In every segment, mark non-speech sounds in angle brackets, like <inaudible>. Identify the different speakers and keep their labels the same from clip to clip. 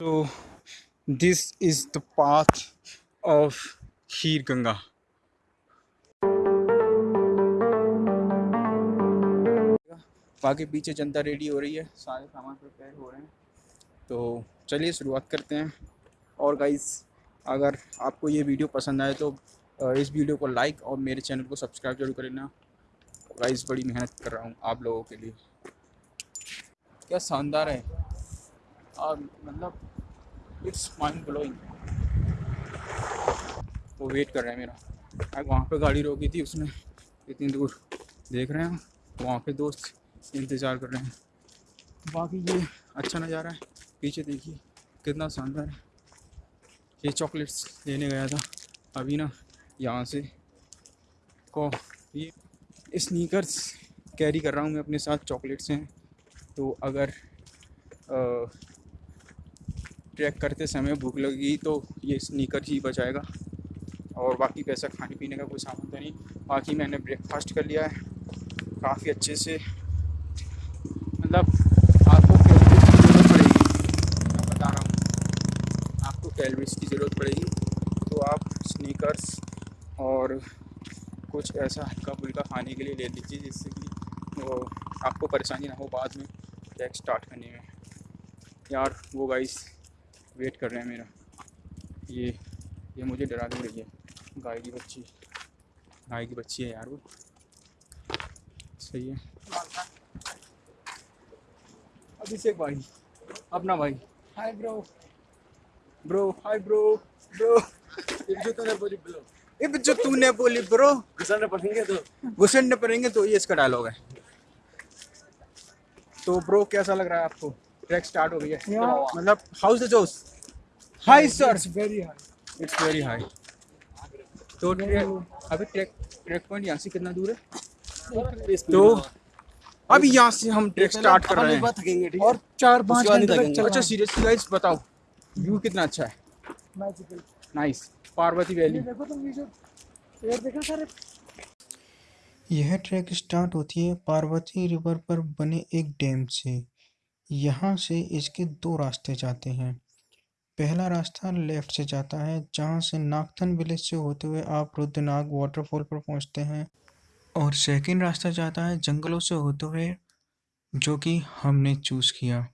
Speaker 1: So, this is the path of Kheer Ganga. आगे पीछे जनता ready हो रही है, सारे सामान प्रिपेयर हो रहे हैं। तो चलिए शुरुआत करते हैं। और गाइस अगर आपको ये वीडियो पसंद आए तो इस वीडियो को लाइक और मेरे चैनल को सब्सक्राइब ज़रूर कर लेना गाइस बड़ी मेहनत कर रहा हूँ आप लोगों के लिए। क्या शानदार है। और मतलब इट्स माइंड ब्लोइंग वो वेट कर रहे हैं मेरा। अब वहाँ पे गाड़ी रोकी थी उसने। इतनी दूर देख रहे हैं वहाँ पे दोस्त इंतज़ार कर रहे हैं। बाकी ये अच्छा नज़ारा है। पीछे देखिए, कितना शानदार है। ये चॉकलेट्स लेने गया था। अभी ना यहाँ से को ये स्नीकर्स कैरी कर रहा हूँ मैं अपने साथ। चॉकलेट्स हैं। तो अगर ट्रैक करते समय भूख लगेगी तो ये स्नीकर ही बचाएगा। और बाकी पैसा खाने पीने का कोई सामान तो नहीं। बाकी मैंने ब्रेकफास्ट कर लिया है। काफ़ी अच्छे से। मतलब आपको कैलरीज की ज़रूरत पड़ेगी। मैं बता रहा हूँ। आपको कैलरीज की ज़रूरत पड़ेगी। तो आप स्नीकर्स और कुछ ऐसा हल्का फुल्का खाने के लिए ले लीजिए जिससे कि वो आपको परेशानी ना हो बाद में। ट्रैक स्टार्ट करने में। यार, वो गाइस वेट कर रहे हैं मेरा। ये ये मुझे डरा दे रही है। गाय की बच्ची। गाय की बच्ची है यार वो। सही है। अभिषेक भाई अपना भाई। Hi bro bro hi bro bro
Speaker 2: जो तूने बोली ब्रो
Speaker 1: ये जो तूने बोली ब्रो
Speaker 2: गुस्सा पड़ेंगे तो।
Speaker 1: घुसने पड़ेंगे तो ये इसका डायलॉग है। तो ब्रो कैसा लग रहा है आपको? ट्रैक स्टार्ट हो गई है। मतलब how's the Jose high sir
Speaker 2: it's very high
Speaker 1: it's very high तो अभी ट्रैक ट्रैक पॉइंट यहाँ से कितना दूर है? तो अभी यहाँ से हम ट्रैक स्टार्ट कर रहे हैं।
Speaker 3: और चार पाँच घंटे तक
Speaker 1: अच्छा सीरियसली गाइस बताओ। व्यू कितना अच्छा है?
Speaker 3: मैजिकल
Speaker 1: नाइस पार्वती वैली
Speaker 3: देखो तुम ये जो पेड़ देखो सारे
Speaker 4: यह ट्रैक स्टार्ट होती है पार्वती रिवर पर बने एक डैम से। यहाँ से इसके दो रास्ते जाते हैं। पहला रास्ता लेफ़्ट से जाता है, जहाँ से नागथन विलेज से होते हुए आप रुद्रनाग वाटरफॉल पर पहुँचते हैं। और सेकंड रास्ता जाता है जंगलों से होते हुए, जो कि हमने चूज़ किया।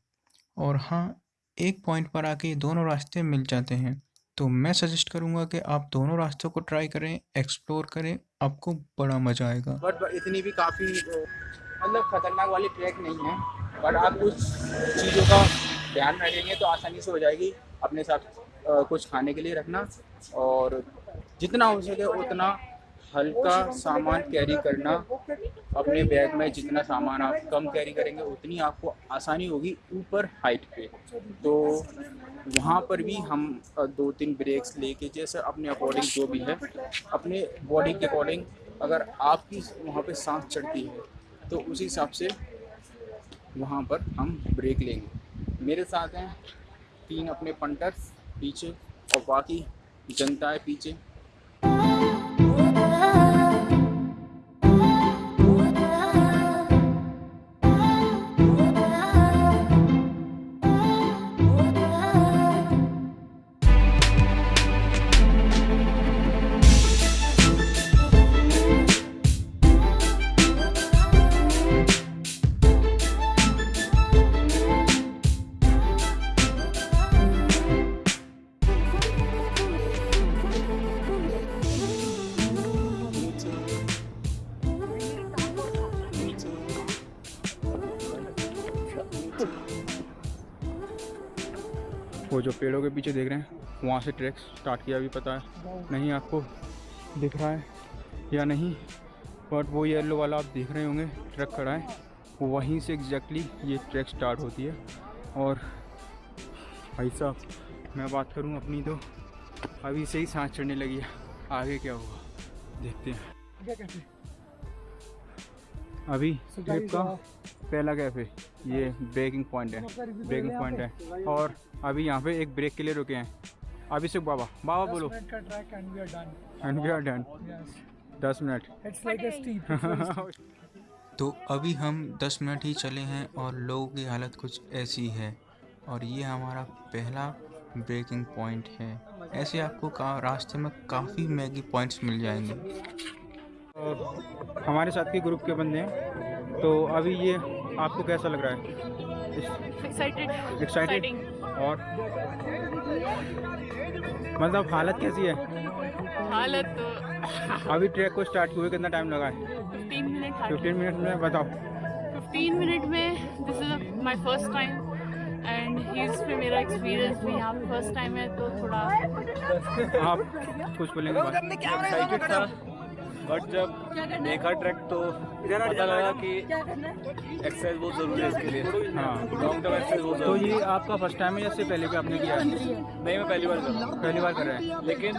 Speaker 4: और हाँ एक पॉइंट पर आके दोनों रास्ते मिल जाते हैं। तो मैं सजेस्ट करूँगा कि आप दोनों रास्तों को ट्राई करें एक्सप्लोर करें, आपको बड़ा मज़ा आएगा।
Speaker 1: बट इतनी भी काफ़ी मतलब खतरनाक वाली ट्रैक नहीं है। बट आप कुछ चीज़ों का ध्यान रखेंगे तो आसानी से हो जाएगी अपने साथ कुछ खाने के लिए रखना और जितना हो सके उतना हल्का सामान कैरी करना। अपने बैग में जितना सामान आप कम कैरी करेंगे, उतनी आपको आसानी होगी ऊपर हाइट पे। तो वहाँ पर भी हम दो तीन ब्रेक्स लेके जैसे अपने अकॉर्डिंग जो भी है, अपने बॉडी के अकॉर्डिंग अगर आपकी वहाँ पे सांस चढ़ती है तो उसी हिसाब से वहाँ पर हम ब्रेक लेंगे। मेरे साथ हैं तीन अपने पंटर्स पीछे और बाकी जनता है पीछे। पेड़ों के पीछे देख रहे हैं। वहाँ से ट्रैक स्टार्ट किया, अभी पता है। नहीं, आपको दिख रहा है या नहीं, बट वो येलो वाला आप देख रहे होंगे। ट्रक खड़ा है। वहीं से एग्जैक्टली ये ट्रैक स्टार्ट होती है। और भाई साहब, मैं बात करूँ अपनी तो अभी से ही सांस चढ़ने लगी है। आगे क्या होगा? देखते हैं।
Speaker 3: हैं
Speaker 1: अभी ट्रिप का पहला कैफ़े ये ब्रेकिंग पॉइंट है ब्रेकिंग पॉइंट है। और अभी यहाँ पे एक ब्रेक के लिए रुके हैं। अभी अभिषेक बाबा बाबा बोलो।
Speaker 3: एंड वी आर डन
Speaker 1: दस मिनट। <laughs>
Speaker 4: तो अभी हम 10 मिनट ही चले हैं और लोगों की हालत कुछ ऐसी है। और ये हमारा पहला ब्रेकिंग पॉइंट है। ऐसे आपको का रास्ते में काफ़ी मैगी पॉइंट्स मिल जाएँगे।
Speaker 1: हमारे साथ के ग्रुप के बंदे हैं। तो अभी ये आपको कैसा लग रहा है?
Speaker 5: एक्साइटेड
Speaker 1: एक्साइटेड और? मतलब हालत कैसी है?
Speaker 5: हालत तो
Speaker 1: अभी ट्रैक को स्टार्ट हुए कितना टाइम लगा है?
Speaker 5: 15 मिनट
Speaker 1: फिफ्टीन मिनट में बताओ।
Speaker 5: 15 मिनट में this is my first time and his पे मेरा एक्सपीरियंस भी यहाँ पे फ़र्स्ट टाइम है तो थोड़ा
Speaker 1: आप कुछ बोलेंगे?
Speaker 2: बट जब देखा ट्रैक तो पता लगा कि एक्सरसाइज बहुत ज़रूरी है इसके लिए।
Speaker 1: हाँ।
Speaker 2: लॉन्ग टर्म एक्सरसाइज बहुत
Speaker 1: तो ये आपका फ़र्स्ट टाइम है या इससे पहले भी आपने किया है?
Speaker 2: है नहीं मैं पहली बार कर रहा हूँ।
Speaker 1: पहली बार कर रहे हैं।
Speaker 2: लेकिन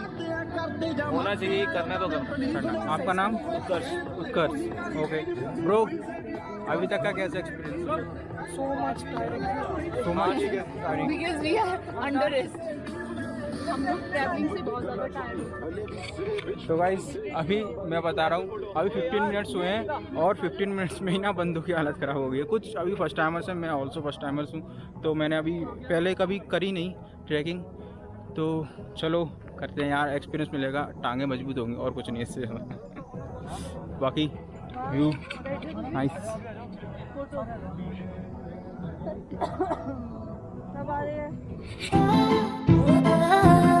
Speaker 2: होना चाहिए करना तो करना।
Speaker 1: आपका नाम?
Speaker 2: उत्कर्ष।
Speaker 1: उत्कर्ष। ओके। ब्रो अभी तक का कैसा experience
Speaker 3: much tiring.
Speaker 1: So much
Speaker 5: because we are under हम लोग ट्रैवलिंग से बहुत ज़्यादा टाइम
Speaker 1: तो गाइस अभी मैं बता रहा हूँ अभी 15 मिनट्स हुए हैं और 15 मिनट्स में ही ना बंदों की हालत ख़राब हो गई है। कुछ अभी फ़र्स्ट टाइमर्स हैं मैं ऑल्सो फ़र्स्ट टाइमर्स हूँ तो मैंने अभी पहले कभी करी नहीं ट्रैकिंग तो चलो करते हैं यार एक्सपीरियंस मिलेगा टांगे मज़बूत होंगी और कुछ नहीं इससे। बाकी व्यू नाइस
Speaker 3: और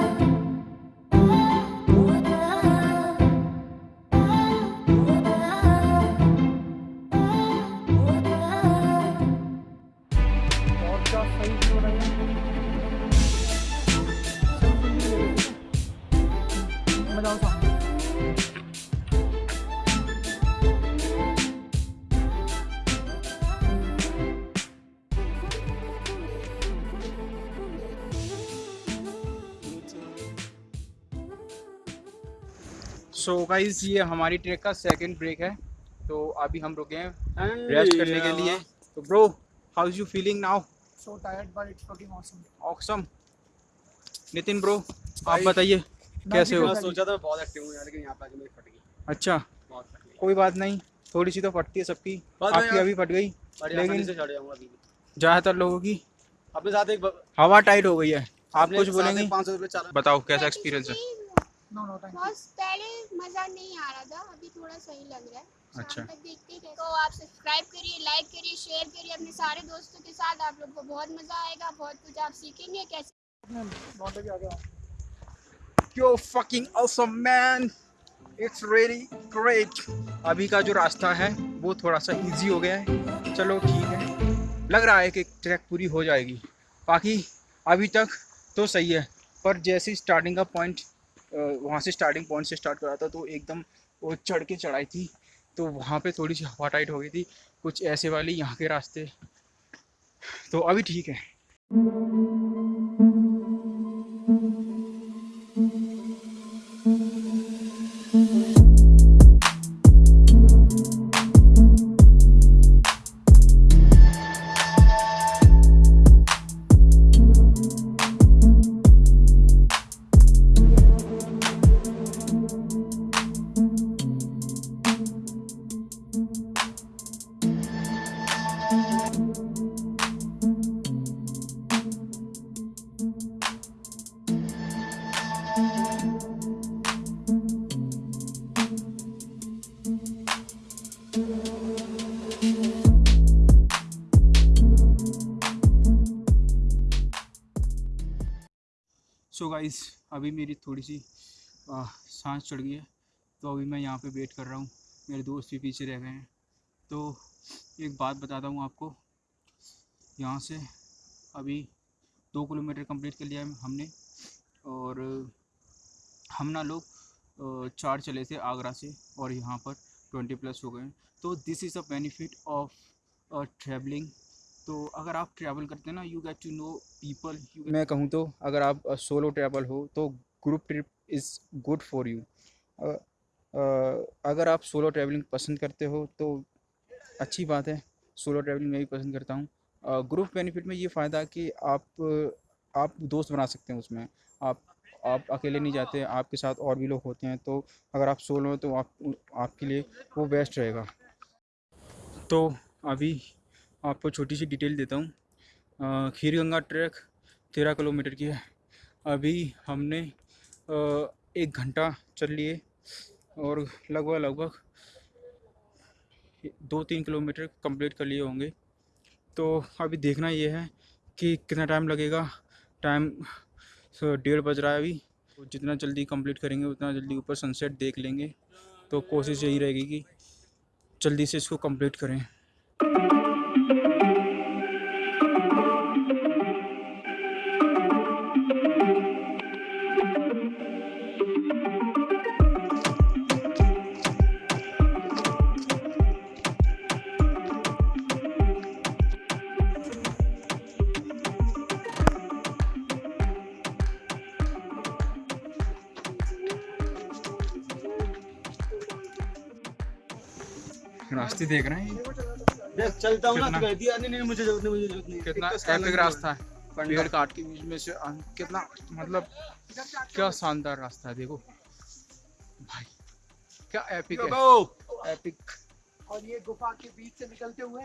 Speaker 1: सो गाइस ये हमारी ट्रैक का सेकंड ब्रेक है। तो अभी हम रुके हैं रेस्ट करने के लिए। तो bro how is you feeling now
Speaker 3: So tired but it's fucking awesome.
Speaker 1: Awesome Nitin bro आप बताइए कैसे हो?
Speaker 2: सोचा था बहुत एक्टिव हूँ यार लेकिन यहाँ पे आके मेरी फट गई।
Speaker 1: अच्छा
Speaker 2: बहुत फट गई
Speaker 1: कोई बात नहीं थोड़ी सी तो फटती है सबकी। आपकी अभी फट गई लेकिन
Speaker 2: से चढ़ जाऊँगा अभी। भी।
Speaker 1: ज़्यादातर लोगों की
Speaker 2: अपने साथ एक
Speaker 1: हवा टाइट हो गई है। आप कुछ बोलेंगे?
Speaker 2: 500 रुपए चाल
Speaker 1: बताओ कैसा एक्सपीरियंस है?
Speaker 3: No, thank you.
Speaker 6: बस पहले मज़ा नहीं आ रहा था अभी थोड़ा सही लग रहा है।
Speaker 1: अच्छा।
Speaker 6: तक देखते हैं तो आप सब्सक्राइब करिए लाइक करिए शेयर करिए अपने सारे दोस्तों के साथ। आप लोग को बहुत मज़ा आएगा बहुत कुछ आप सीखेंगे कैसे
Speaker 1: यो fucking awesome man. अभी का जो रास्ता है वो थोड़ा सा इजी हो गया है। चलो ठीक है। लग रहा है कि ट्रैक पूरी हो जाएगी। बाकी अभी तक तो सही है। पर जैसे स्टार्टिंग का पॉइंट वहाँ से स्टार्टिंग पॉइंट से स्टार्ट करा था तो एकदम वो चढ़ के चढ़ाई थी। तो वहाँ पे थोड़ी सी हवा टाइट हो गई थी, कुछ ऐसे वाली यहाँ के रास्ते। तो अभी ठीक है। गाइस अभी मेरी थोड़ी सी सांस चढ़ गई है तो अभी मैं यहाँ पे वेट कर रहा हूँ। मेरे दोस्त भी पीछे रह गए हैं। तो एक बात बताता हूँ आपको। यहाँ से अभी दो किलोमीटर कंप्लीट कर लिया है हमने, और हम ना लोग चार चले थे आगरा से, और यहाँ पर ट्वेंटी प्लस हो गए तो this is a benefit of travelling तो अगर आप ट्रैवल करते हैं ना you get to know people मैं कहूँ तो अगर आप सोलो ट्रैवल हो तो group trip is good for you अगर आप सोलो ट्रैवलिंग पसंद करते हो तो अच्छी बात है सोलो ट्रैवलिंग मैं भी पसंद करता हूँ। ग्रुप बेनिफिट में ये फ़ायदा कि आप आप दोस्त बना सकते हैं उसमें। आप आप अकेले नहीं जाते, आपके साथ और भी लोग होते हैं तो अगर आप सोलो हो तो आप, आपके लिए वो बेस्ट रहेगा। तो अभी आपको छोटी सी डिटेल देता हूँ। खीर गंगा ट्रैक तेरह किलोमीटर की है। अभी हमने एक घंटा चल लिए और लगभग लगभग दो तीन किलोमीटर कंप्लीट कर लिए होंगे। तो अभी देखना ये है कि कितना टाइम लगेगा। टाइम डेढ़ बज रहा है अभी। तो जितना जल्दी कंप्लीट करेंगे, उतना जल्दी ऊपर सनसेट देख लेंगे। तो कोशिश यही रहेगी कि जल्दी से इसको कंप्लीट करें। रास्ते देख रहे हैं।
Speaker 2: देख चलता हूँ ना
Speaker 1: कितना?
Speaker 2: तो नहीं नहीं मुझे ज़रूरत नहीं मुझे ज़रूरत नहीं।
Speaker 1: कितना?
Speaker 2: एक तो
Speaker 1: एपिक रास्ता है।
Speaker 2: पंडा।
Speaker 1: पेड़ काट के बीच में से कितना? मतलब क्या शानदार रास्ता है देखो। भाई क्या एपिक है। एपिक
Speaker 3: और ये गुफा के बीच से निकलते हुए?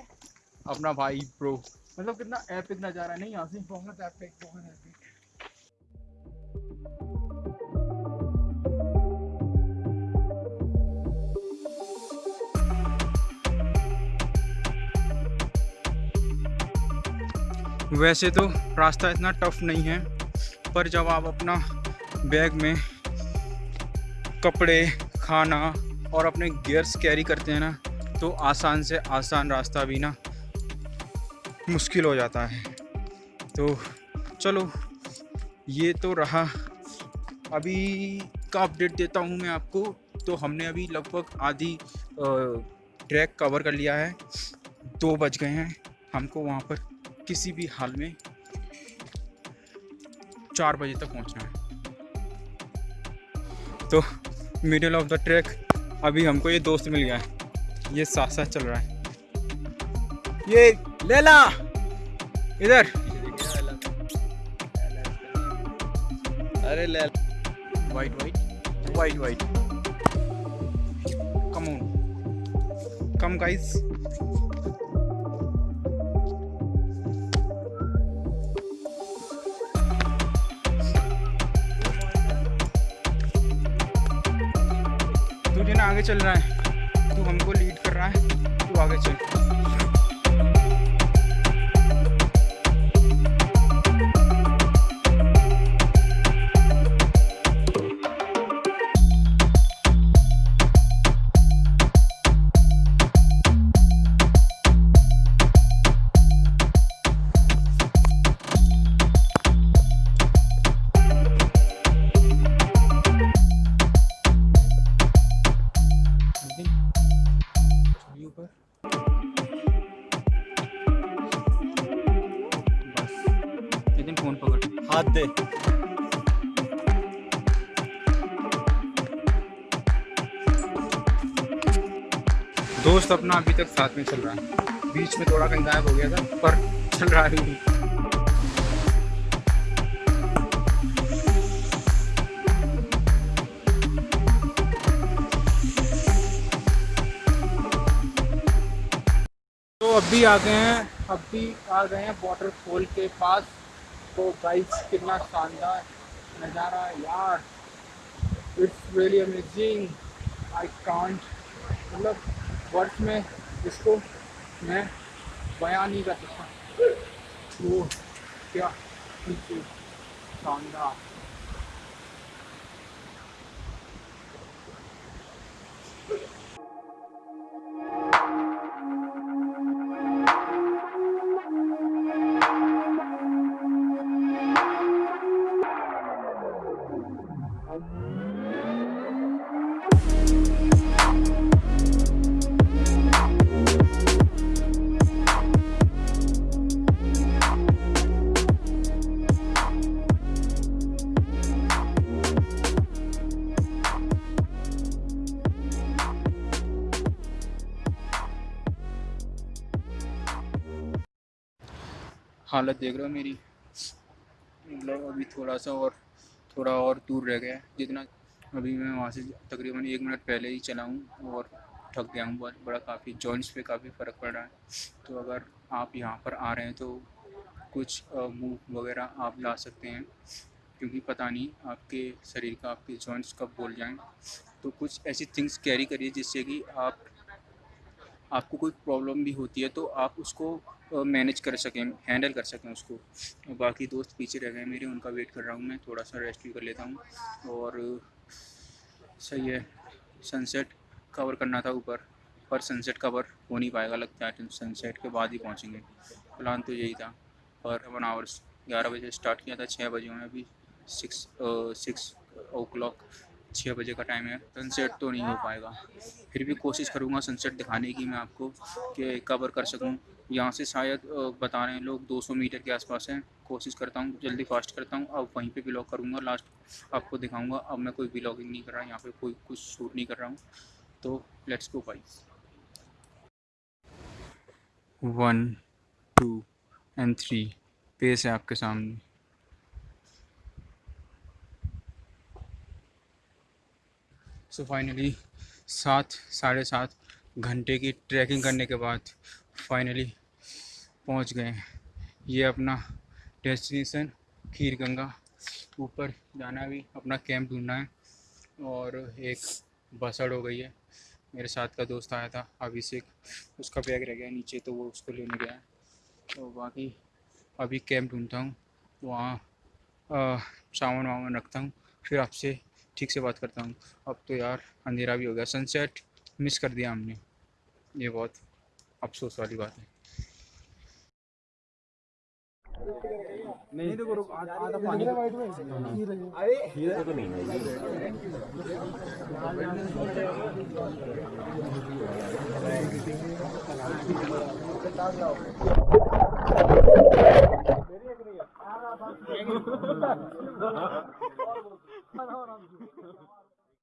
Speaker 1: अपना भाई प्रो मतलब कितना एपिक नज़ारा है नहीं यहाँ से
Speaker 3: बहुत एपिक बहुत एपिक
Speaker 1: वैसे तो रास्ता इतना टफ नहीं है, पर जब आप अपना बैग में कपड़े, खाना और अपने गियर्स कैरी करते हैं ना तो आसान से आसान रास्ता भी ना मुश्किल हो जाता है। तो चलो, ये तो रहा। अभी का अपडेट देता हूँ मैं आपको। तो हमने अभी लगभग आधी ट्रैक कवर कर लिया है। दो बज गए हैं। हमको वहाँ पर किसी भी हाल में चार बजे तक पहुँचना है। तो मिडिल ऑफ़ द ट्रैक अभी हमको ये दोस्त मिल गया है। ये साथ साथ चल रहा है। ये लेला! इधर।
Speaker 2: अरे ले
Speaker 1: wait wait wait wait come come guys आगे चल रहा है। तू हमको लीड कर रहा है। तू आगे चल।
Speaker 2: दे।
Speaker 1: दोस्त अपना अभी तक साथ में चल रहा है। बीच में थोड़ा कहीं गायब हो गया था, पर चल रहा है अभी। तो अभी आ गए हैं, अभी आ गए हैं वाटरफॉल के पास। तो गाइस कितना शानदार नज़ारा यार। It's really amazing I can't मतलब वर्ड में इसको मैं बयान नहीं कर सकता। वो क्या शानदार। हालत देख रहे हो मेरी? मतलब अभी थोड़ा सा और, थोड़ा और दूर रह गया है। जितना अभी मैं वहाँ से तकरीबन एक मिनट पहले ही चला हूँ और थक गया हूँ बहुत। बड़ा काफ़ी जॉइंट्स पे काफ़ी फ़र्क पड़ रहा है। तो अगर आप यहाँ पर आ रहे हैं तो कुछ मूव वगैरह आप ला सकते हैं। क्योंकि पता नहीं आपके शरीर का, आपके जॉइंट्स कब बोल जाएँ। तो कुछ ऐसी थिंग्स कैरी करिए जिससे कि आप आपको कोई प्रॉब्लम भी होती है तो आप उसको मैनेज कर सकें हैंडल कर सकें उसको। बाकी दोस्त पीछे रह गए मेरे, उनका वेट कर रहा हूँ मैं, थोड़ा सा रेस्ट भी कर लेता हूँ। और सही है सनसेट कवर करना था ऊपर, पर सनसेट कवर हो नहीं पाएगा, लगता है सनसेट के बाद ही पहुँचेंगे। प्लान तो यही था पर वन आवर्स ग्यारह बजे स्टार्ट किया था छः बजे हुए अभी सिक्स सिक्स ओ क्लॉक छः बजे का टाइम है। सनसेट तो नहीं हो पाएगा। फिर भी कोशिश करूँगा सनसेट दिखाने की मैं आपको कि कवर कर सकूँ। यहाँ से शायद बता रहे हैं लोग 200 मीटर के आसपास हैं। कोशिश करता हूँ, जल्दी फास्ट करता हूँ। अब वहीं पे ब्लॉग करूँगा। लास्ट आपको दिखाऊँगा। अब मैं कोई ब्लॉगिंग नहीं कर रहा, यहाँ पे कोई, कुछ शूट नहीं कर रहा हूँ। तो लेट्स गो भाई वन टू एंड थ्री पेस है आपके सामने। सो फाइनली सात, साढ़े सात घंटे की ट्रैकिंग करने के बाद फाइनली पहुँच गए ये अपना डेस्टिनेशन खीर गंगा ऊपर जाना अभी अपना कैंप ढूंढना है और एक बसड़ हो गई है। मेरे साथ का दोस्त आया था, अभिषेक। उसका बैग रह गया नीचे तो वो उसको लेने गया तो बाकी अभी कैंप ढूंढता हूँ। वहाँ सामान वामान रखता हूँ। फिर आपसे ठीक से बात करता हूँ। अब तो यार अंधेरा भी हो गया। सनसेट मिस कर दिया हमने। ये बहुत अफसोस वाली बात है। नहीं देखो आधा पानी तो- अरे तो नहीं है। <laughs> <laughs> hold on, hold on. <laughs>